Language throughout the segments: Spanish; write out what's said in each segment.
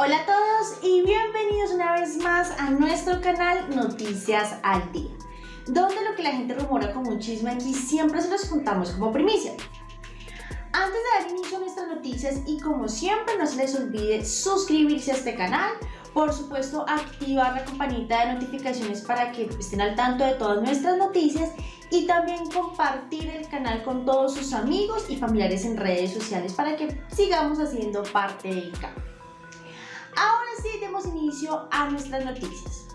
Hola a todos y bienvenidos una vez más a nuestro canal Noticias al Día, donde lo que la gente rumora como un chisme aquí siempre se los contamos como primicia. Antes de dar inicio a nuestras noticias y como siempre no se les olvide suscribirse a este canal, por supuesto activar la campanita de notificaciones para que estén al tanto de todas nuestras noticias y también compartir el canal con todos sus amigos y familiares en redes sociales para que sigamos haciendo parte del canal. Ahora sí, demos inicio a nuestras noticias.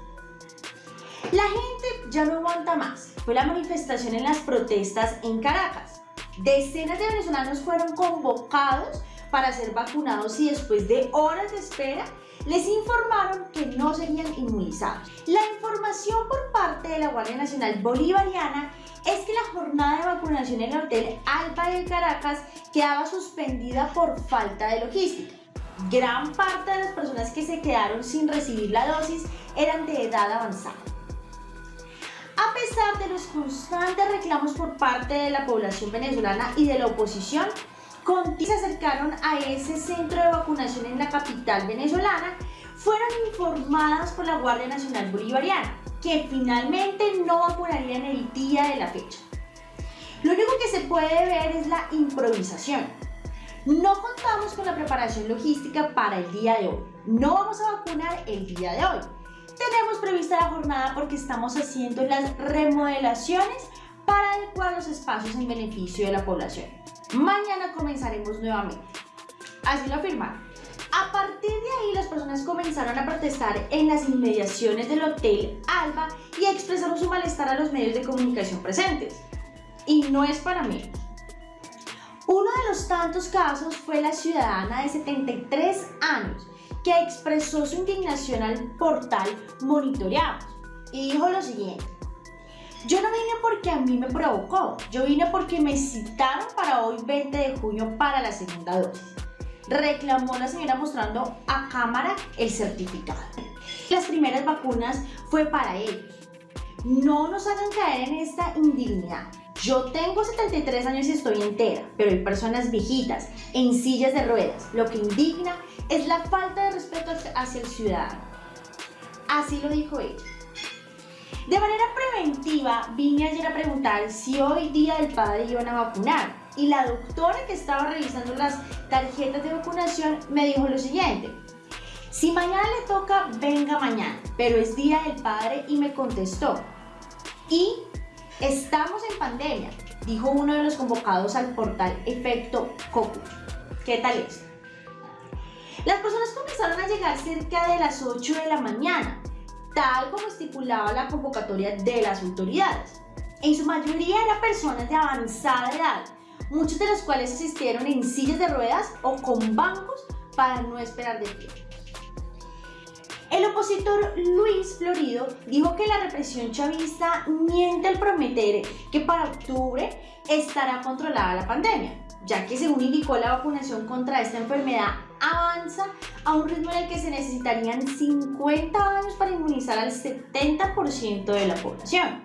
La gente ya no aguanta más. Fue la manifestación en las protestas en Caracas. Decenas de venezolanos fueron convocados para ser vacunados y después de horas de espera les informaron que no serían inmunizados. La información por parte de la Guardia Nacional Bolivariana es que la jornada de vacunación en el Hotel Alba de Caracas quedaba suspendida por falta de logística. Gran parte de las personas que se quedaron sin recibir la dosis eran de edad avanzada. A pesar de los constantes reclamos por parte de la población venezolana y de la oposición, se acercaron a ese centro de vacunación en la capital venezolana, fueron informadas por la Guardia Nacional Bolivariana que finalmente no vacunarían el día de la fecha. Lo único que se puede ver es la improvisación. No contamos con la preparación logística para el día de hoy. No vamos a vacunar el día de hoy. Tenemos prevista la jornada porque estamos haciendo las remodelaciones para adecuar los espacios en beneficio de la población. Mañana comenzaremos nuevamente. Así lo afirmaron. A partir de ahí las personas comenzaron a protestar en las inmediaciones del Hotel Alba y expresaron su malestar a los medios de comunicación presentes. Y no es para mí. Uno de los tantos casos fue la ciudadana de 73 años que expresó su indignación al portal Monitoreamos y dijo lo siguiente. Yo no vine porque a mí me provocó, yo vine porque me citaron para hoy 20 de junio para la segunda dosis. Reclamó la señora mostrando a cámara el certificado. Las primeras vacunas fue para ellos. No nos hagan caer en esta indignidad. Yo tengo 73 años y estoy entera, pero hay personas viejitas, en sillas de ruedas. Lo que indigna es la falta de respeto hacia el ciudadano. Así lo dijo ella. De manera preventiva, vine ayer a preguntar si hoy día del padre iban a vacunar y la doctora que estaba revisando las tarjetas de vacunación me dijo lo siguiente. Si mañana le toca, venga mañana, pero es día del padre y me contestó. Y estamos en pandemia, dijo uno de los convocados al portal Efecto Cocu. ¿Qué tal es? Las personas comenzaron a llegar cerca de las 8 de la mañana tal como estipulaba la convocatoria de las autoridades. En su mayoría eran personas de avanzada edad, muchos de los cuales asistieron en sillas de ruedas o con bancos para no esperar de pie. El opositor Luis Florido dijo que la represión chavista miente al prometer que para octubre estará controlada la pandemia, ya que según indicó la vacunación contra esta enfermedad avanza a un ritmo en el que se necesitarían 50 años para inmunizar al 70% de la población.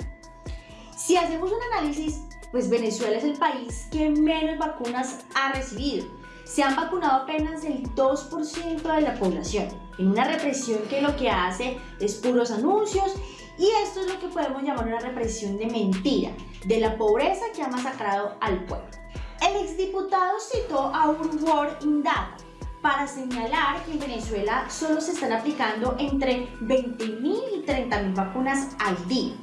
Si hacemos un análisis, pues Venezuela es el país que menos vacunas ha recibido. Se han vacunado apenas el 2% de la población, en una represión que lo que hace es puros anuncios y esto es lo que podemos llamar una represión de mentira, de la pobreza que ha masacrado al pueblo. El exdiputado citó a un Word in Data, para señalar que en Venezuela solo se están aplicando entre 20.000 y 30.000 vacunas al día.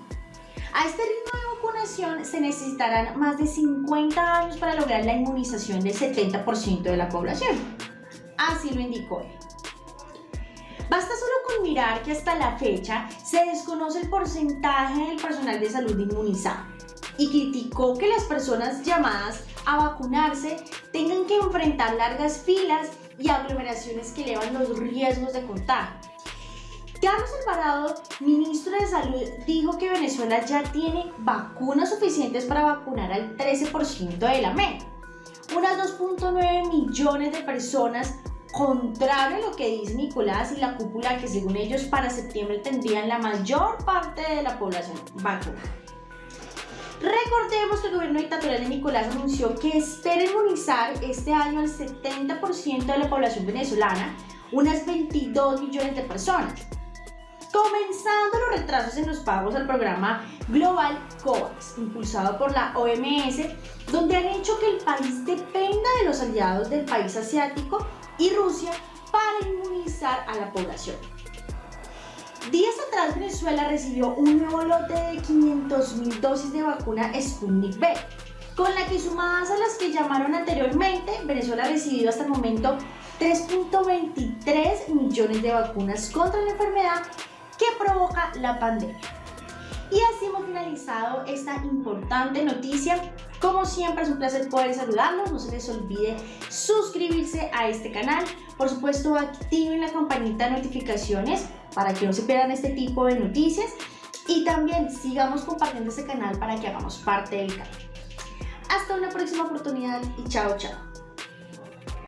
A este ritmo de vacunación se necesitarán más de 50 años para lograr la inmunización del 70% de la población. Así lo indicó él. Basta solo con mirar que hasta la fecha se desconoce el porcentaje del personal de salud inmunizado y criticó que las personas llamadas a vacunarse tengan que enfrentar largas filas y aglomeraciones que elevan los riesgos de contagio. Carlos Alvarado, ministro de Salud, dijo que Venezuela ya tiene vacunas suficientes para vacunar al 13% de la meta. Unas 2.9 millones de personas, contrario a lo que dice Nicolás y la cúpula, que según ellos para septiembre tendrían la mayor parte de la población vacunada. Recordemos que el gobierno dictatorial de Nicolás anunció que espera inmunizar este año al 70% de la población venezolana, unas 22 millones de personas. Comenzando los retrasos en los pagos al programa Global COVAX, impulsado por la OMS, donde han hecho que el país dependa de los aliados del país asiático y Rusia para inmunizar a la población. Días atrás Venezuela recibió un nuevo lote de 500.000 dosis de vacuna Sputnik V, con la que sumadas a las que llamaron anteriormente, Venezuela ha recibido hasta el momento 3.23 millones de vacunas contra la enfermedad provoca la pandemia. Y así hemos finalizado esta importante noticia. Como siempre es un placer poder saludarlos. No se les olvide suscribirse a este canal. Por supuesto activen la campanita de notificaciones para que no se pierdan este tipo de noticias. Y también sigamos compartiendo este canal para que hagamos parte del canal. Hasta una próxima oportunidad y chao chao.